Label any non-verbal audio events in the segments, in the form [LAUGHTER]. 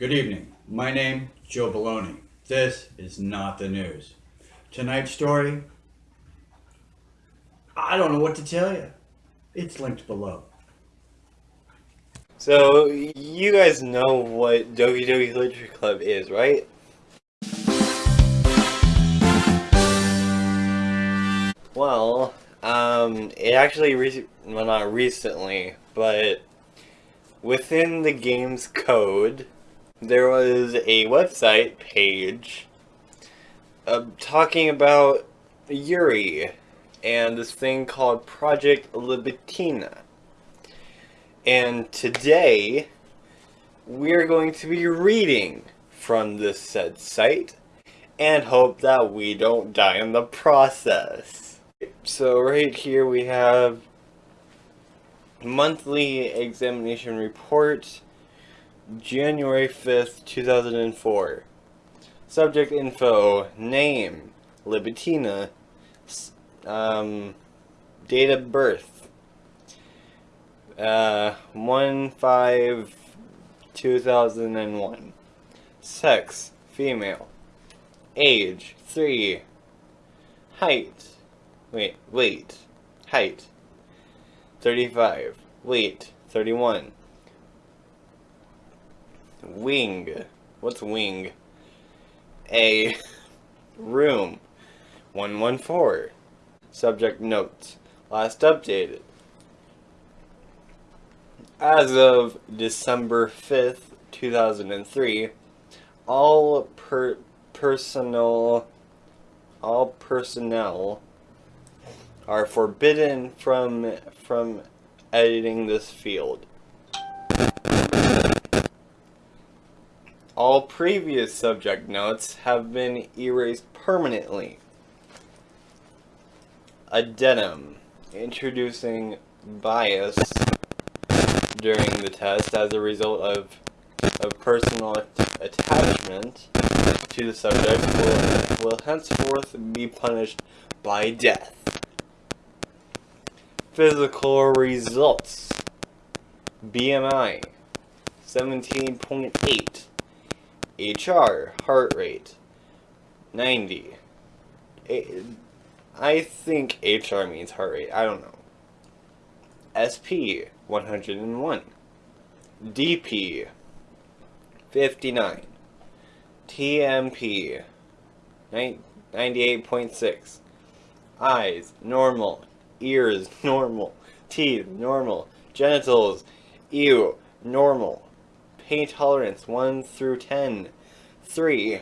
Good evening. My name, Joe Baloney. This is not the news. Tonight's story, I don't know what to tell you. It's linked below. So, you guys know what Doki Doki Literature Club is, right? Well, um, it actually, well not recently, but within the game's code, there was a website page uh, talking about Yuri and this thing called Project Libitina. And today, we're going to be reading from this said site and hope that we don't die in the process. So right here we have monthly examination report January 5th, 2004. Subject info, name, Libitina, um, date of birth, uh, 1-5, 2001. Sex, female. Age, 3. Height, wait, weight, height, 35. Weight, 31. Wing, what's wing? A, room, 114. Subject notes. Last updated. As of December 5th, 2003, all per personal all personnel are forbidden from from editing this field. All previous subject notes have been erased permanently. Addendum. Introducing bias during the test as a result of, of personal attachment to the subject will, will henceforth be punished by death. Physical results. BMI 17.8 HR heart rate 90 I think HR means heart rate. I don't know. SP 101. DP 59. TMP 98.6. Eyes normal. Ears [LAUGHS] normal. Teeth normal. Genitals ew normal. Pain tolerance 1 through 10. 3.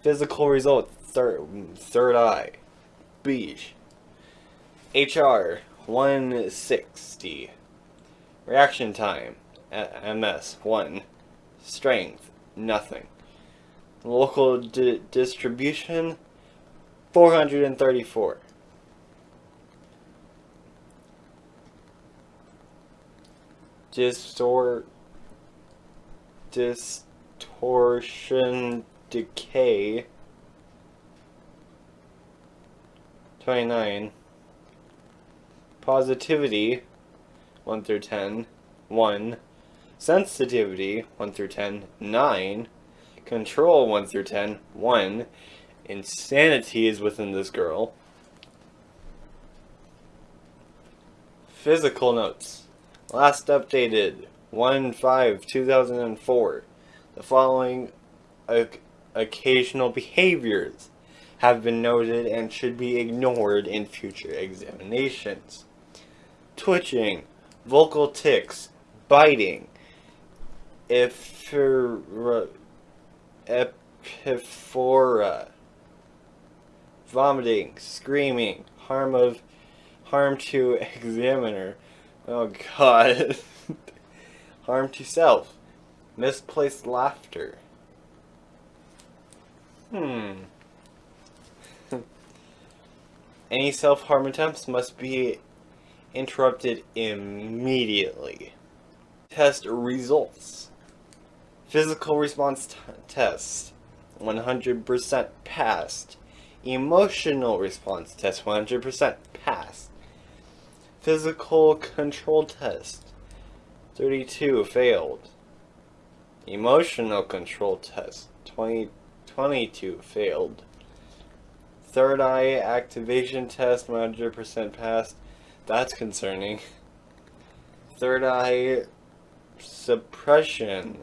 Physical results third, third eye. Beach. HR 160. Reaction time MS 1. Strength nothing. Local di distribution 434. Distort distortion decay 29. Positivity, 1 through 10, 1. Sensitivity, 1 through 10, 9. Control, 1 through 10, 1. Insanity is within this girl. Physical notes. Last updated, 1-5-2004. The following occasional behaviors have been noted and should be ignored in future examinations. Twitching, vocal tics, biting, epiphora, vomiting, screaming, harm of harm to examiner, oh god, [LAUGHS] harm to self, misplaced laughter. Hmm. [LAUGHS] Any self-harm attempts must be interrupted immediately. Test results. Physical response test, 100% passed. Emotional response test, 100% passed. Physical control test, 32 failed. Emotional control test 20, 22 failed. Third eye activation test 100% passed. That's concerning. Third eye suppression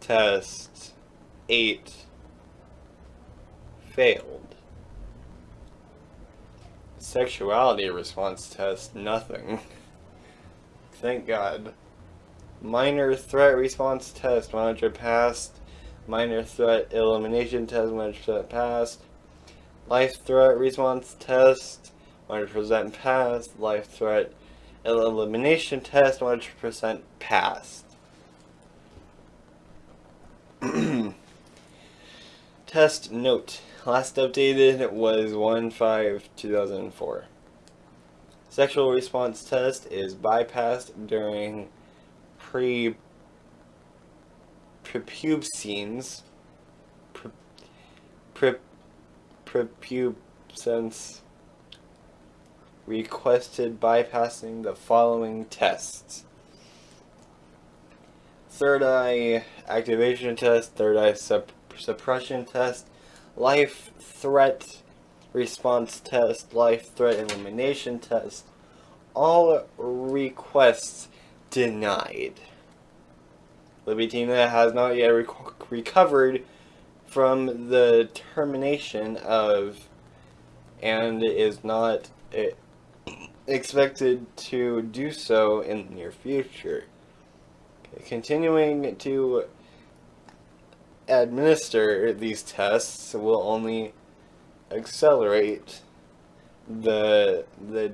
test 8 failed. Sexuality response test nothing. [LAUGHS] Thank God. Minor threat response test 100 passed. Minor threat elimination test 100% passed. Life threat response test 100% passed. Life threat elimination test 100% passed. [CLEARS THROAT] test note. Last updated was 1-5-2004. Sexual response test is bypassed during pre prepubescence pre, pre, prepubescence requested bypassing the following tests. Third eye activation test, third eye sup suppression test, life threat response test, life threat elimination test. All requests denied. Libitina has not yet rec recovered from the termination of and is not eh, expected to do so in the near future. Continuing to administer these tests will only accelerate the the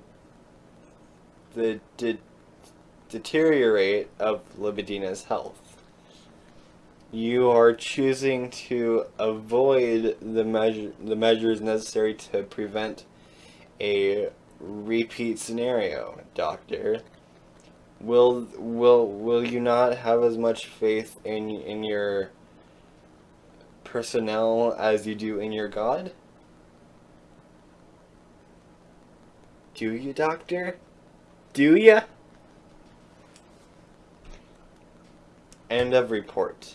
the de deteriorate of Libitina's health. You are choosing to avoid the measure the measures necessary to prevent a repeat scenario, Doctor. Will will will you not have as much faith in in your personnel as you do in your God? Do you, Doctor? Do ya? End of report.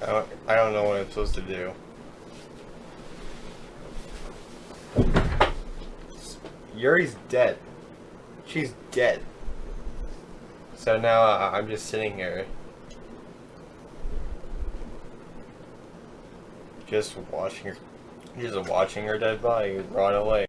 I don't, I don't know what I'm supposed to do. Yuri's dead. She's dead. So now uh, I'm just sitting here. Just watching her, just watching her dead body rot away.